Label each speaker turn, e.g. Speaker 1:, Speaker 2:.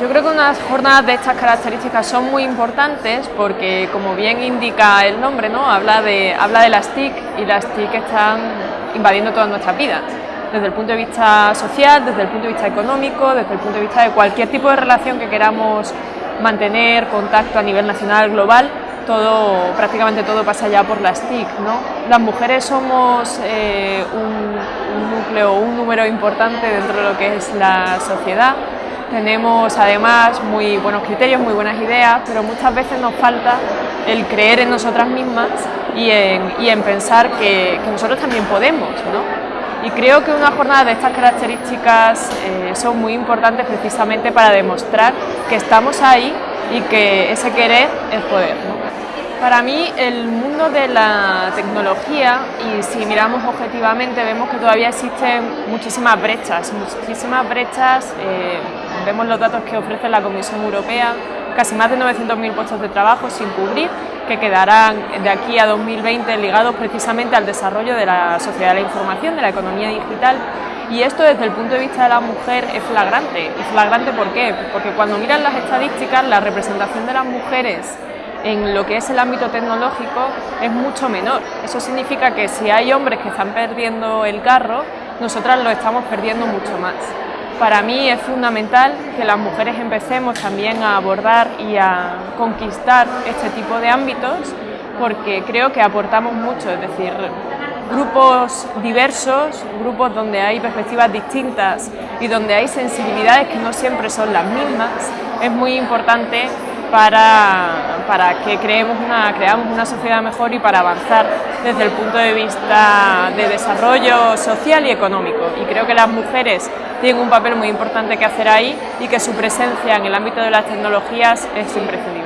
Speaker 1: Yo creo que unas jornadas de estas características son muy importantes porque, como bien indica el nombre, ¿no? habla, de, habla de las TIC y las TIC están invadiendo todas nuestras vidas, desde el punto de vista social, desde el punto de vista económico, desde el punto de vista de cualquier tipo de relación que queramos mantener, contacto a nivel nacional, global, todo, prácticamente todo pasa ya por las TIC. ¿no? Las mujeres somos eh, un, un núcleo, un número importante dentro de lo que es la sociedad, tenemos además muy buenos criterios, muy buenas ideas, pero muchas veces nos falta el creer en nosotras mismas y en, pensar que, nosotros también podemos. ¿no? Y creo que una jornada de estas características eh, son muy importantes precisamente para demostrar que estamos ahí y que ese querer es poder. Para mí el mundo de la tecnología, y si miramos objetivamente, vemos que todavía existen muchísimas brechas, muchísimas brechas eh, vemos los datos que ofrece la Comisión Europea, casi más de 900.000 puestos de trabajo sin cubrir, que quedarán de aquí a 2020 ligados precisamente al desarrollo de la sociedad de la información, de la economía digital, y esto desde el punto de vista de la mujer es flagrante. ¿Y flagrante por qué? Porque cuando miran las estadísticas, la representación de las mujeres en lo que es el ámbito tecnológico es mucho menor. Eso significa que si hay hombres que están perdiendo el carro, nosotras lo estamos perdiendo mucho más. Para mí es fundamental que las mujeres empecemos también a abordar y a conquistar este tipo de ámbitos porque creo que aportamos mucho, es decir, grupos diversos, grupos donde hay perspectivas distintas y donde hay sensibilidades que no siempre son las mismas, es muy importante para, para que creamos una sociedad mejor y para avanzar desde el punto de vista de desarrollo social y económico. Y creo que las mujeres tienen un papel muy importante que hacer ahí y que su presencia en el ámbito de las tecnologías es imprescindible.